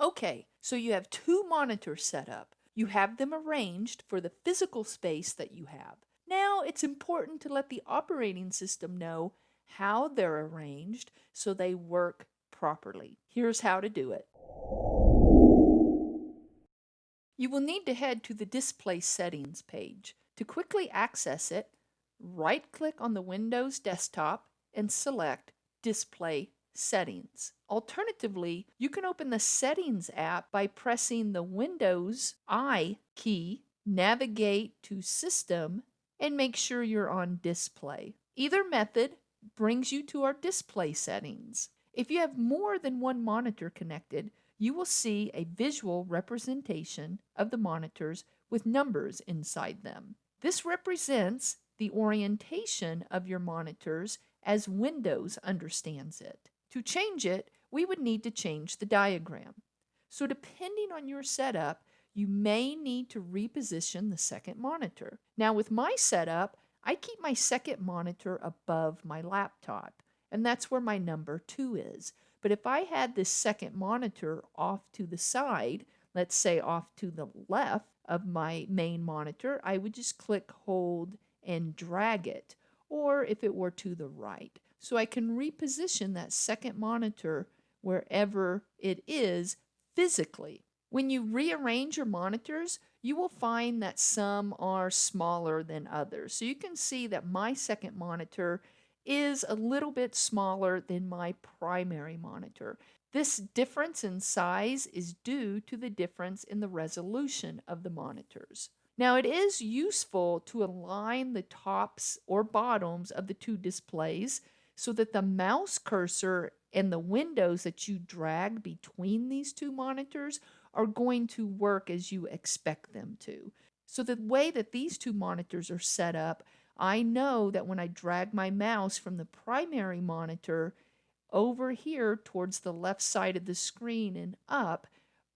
Okay, so you have two monitors set up. You have them arranged for the physical space that you have. Now it's important to let the operating system know how they're arranged so they work properly. Here's how to do it. You will need to head to the Display Settings page. To quickly access it, right-click on the Windows desktop and select Display Settings. Alternatively, you can open the Settings app by pressing the Windows I key, navigate to System, and make sure you're on Display. Either method brings you to our display settings. If you have more than one monitor connected, you will see a visual representation of the monitors with numbers inside them. This represents the orientation of your monitors as Windows understands it. To change it, we would need to change the diagram. So depending on your setup, you may need to reposition the second monitor. Now with my setup, I keep my second monitor above my laptop, and that's where my number 2 is. But if I had this second monitor off to the side, let's say off to the left of my main monitor, I would just click hold and drag it, or if it were to the right. So I can reposition that second monitor wherever it is physically. When you rearrange your monitors, you will find that some are smaller than others. So you can see that my second monitor is a little bit smaller than my primary monitor. This difference in size is due to the difference in the resolution of the monitors. Now it is useful to align the tops or bottoms of the two displays so that the mouse cursor and the windows that you drag between these two monitors are going to work as you expect them to. So the way that these two monitors are set up, I know that when I drag my mouse from the primary monitor over here towards the left side of the screen and up,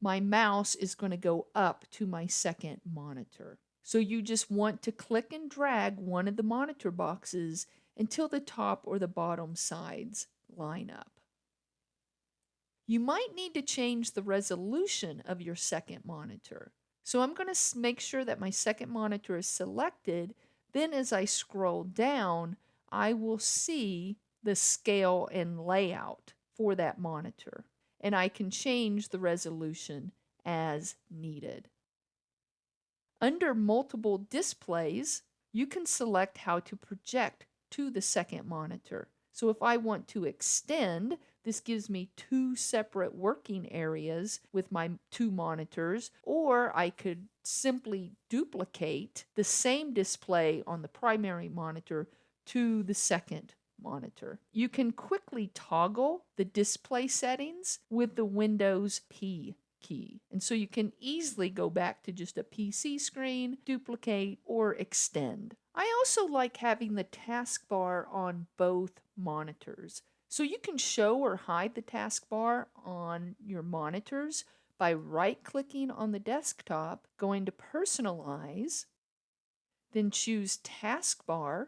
my mouse is going to go up to my second monitor. So you just want to click and drag one of the monitor boxes until the top or the bottom sides line up. You might need to change the resolution of your second monitor. So I'm going to make sure that my second monitor is selected. Then as I scroll down, I will see the scale and layout for that monitor. And I can change the resolution as needed. Under multiple displays, you can select how to project to the second monitor. So if I want to extend, this gives me two separate working areas with my two monitors, or I could simply duplicate the same display on the primary monitor to the second monitor. You can quickly toggle the display settings with the Windows P key. And so you can easily go back to just a PC screen, duplicate, or extend. I also like having the taskbar on both monitors. So you can show or hide the taskbar on your monitors by right-clicking on the desktop, going to Personalize, then choose Taskbar,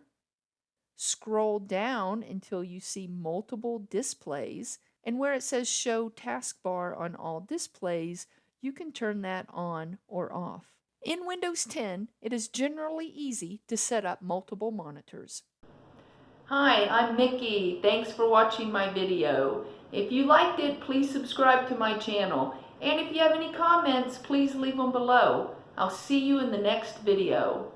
scroll down until you see multiple displays, and where it says Show Taskbar on all displays, you can turn that on or off. In Windows 10, it is generally easy to set up multiple monitors. Hi, I'm Nikki. Thanks for watching my video. If you liked it, please subscribe to my channel. And if you have any comments, please leave them below. I'll see you in the next video.